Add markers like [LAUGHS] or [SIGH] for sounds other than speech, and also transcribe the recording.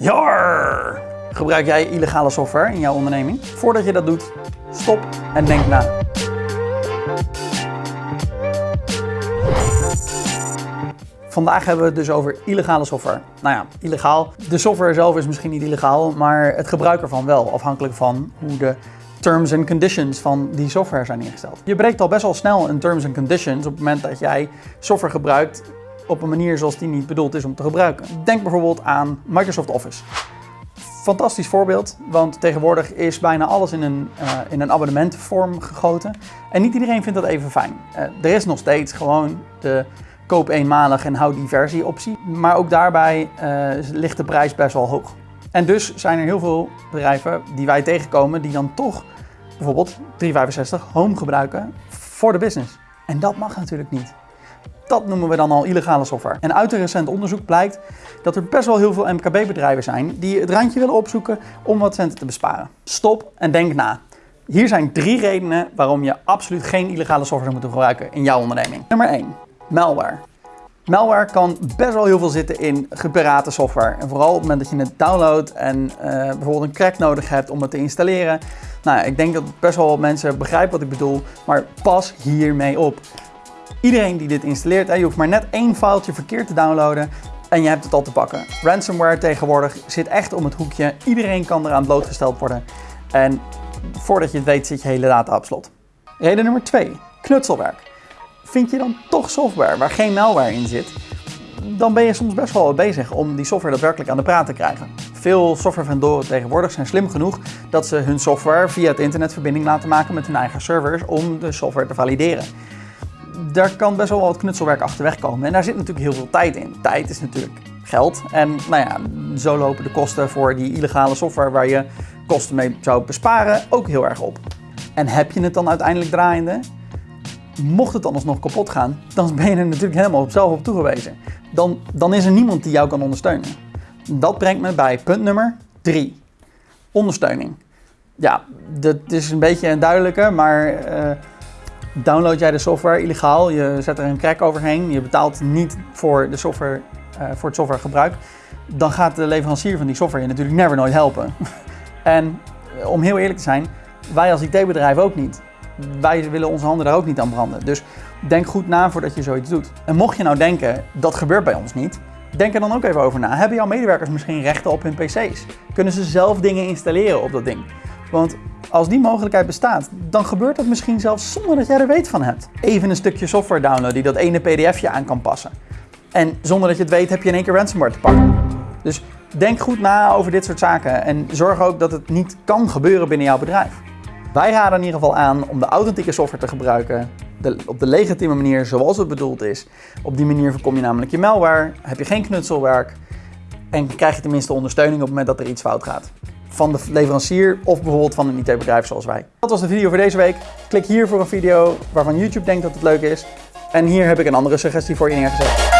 Jar! Gebruik jij illegale software in jouw onderneming? Voordat je dat doet, stop en denk na. Vandaag hebben we het dus over illegale software. Nou ja, illegaal. De software zelf is misschien niet illegaal, maar het gebruik ervan wel, afhankelijk van hoe de terms and conditions van die software zijn ingesteld. Je breekt al best wel snel een terms and conditions op het moment dat jij software gebruikt op een manier zoals die niet bedoeld is om te gebruiken. Denk bijvoorbeeld aan Microsoft Office. Fantastisch voorbeeld, want tegenwoordig is bijna alles in een, uh, in een abonnementvorm gegoten. En niet iedereen vindt dat even fijn. Uh, er is nog steeds gewoon de koop eenmalig en houd die versie optie. Maar ook daarbij uh, ligt de prijs best wel hoog. En dus zijn er heel veel bedrijven die wij tegenkomen die dan toch bijvoorbeeld 365 Home gebruiken voor de business. En dat mag natuurlijk niet. Dat noemen we dan al illegale software. En uit een recent onderzoek blijkt dat er best wel heel veel MKB-bedrijven zijn die het randje willen opzoeken om wat centen te besparen. Stop en denk na. Hier zijn drie redenen waarom je absoluut geen illegale software moet gebruiken in jouw onderneming. Nummer 1. Malware. Malware kan best wel heel veel zitten in geparate software. En vooral op het moment dat je het downloadt en uh, bijvoorbeeld een crack nodig hebt om het te installeren. Nou, ik denk dat best wel mensen begrijpen wat ik bedoel, maar pas hiermee op. Iedereen die dit installeert, je hoeft maar net één filetje verkeerd te downloaden en je hebt het al te pakken. Ransomware tegenwoordig zit echt om het hoekje. Iedereen kan eraan blootgesteld worden. En voordat je het weet zit je hele data op slot. Reden nummer 2. Knutselwerk. Vind je dan toch software waar geen malware in zit, dan ben je soms best wel bezig om die software daadwerkelijk aan de praat te krijgen. Veel softwarevendoren tegenwoordig zijn slim genoeg dat ze hun software via het internet verbinding laten maken met hun eigen servers om de software te valideren daar kan best wel wat knutselwerk achterweg komen. En daar zit natuurlijk heel veel tijd in. Tijd is natuurlijk geld. En nou ja, zo lopen de kosten voor die illegale software waar je kosten mee zou besparen ook heel erg op. En heb je het dan uiteindelijk draaiende? Mocht het dan alsnog kapot gaan, dan ben je er natuurlijk helemaal op zelf op toegewezen. Dan, dan is er niemand die jou kan ondersteunen. Dat brengt me bij punt nummer 3. Ondersteuning. Ja, dat is een beetje een duidelijke, maar uh, download jij de software illegaal, je zet er een crack overheen, je betaalt niet voor, de software, uh, voor het softwaregebruik, dan gaat de leverancier van die software je natuurlijk never nooit helpen. [LAUGHS] en eh, om heel eerlijk te zijn, wij als IT-bedrijf ook niet. Wij willen onze handen daar ook niet aan branden. Dus denk goed na voordat je zoiets doet. En mocht je nou denken, dat gebeurt bij ons niet, denk er dan ook even over na. Hebben jouw medewerkers misschien rechten op hun PC's? Kunnen ze zelf dingen installeren op dat ding? Want als die mogelijkheid bestaat, dan gebeurt dat misschien zelfs zonder dat jij er weet van hebt. Even een stukje software downloaden die dat ene pdfje aan kan passen. En zonder dat je het weet heb je in één keer ransomware te pakken. Dus denk goed na over dit soort zaken en zorg ook dat het niet kan gebeuren binnen jouw bedrijf. Wij raden in ieder geval aan om de authentieke software te gebruiken de, op de legitieme manier zoals het bedoeld is. Op die manier voorkom je namelijk je malware, heb je geen knutselwerk en krijg je tenminste ondersteuning op het moment dat er iets fout gaat van de leverancier of bijvoorbeeld van een IT-bedrijf zoals wij. Dat was de video voor deze week. Klik hier voor een video waarvan YouTube denkt dat het leuk is. En hier heb ik een andere suggestie voor je neergezet.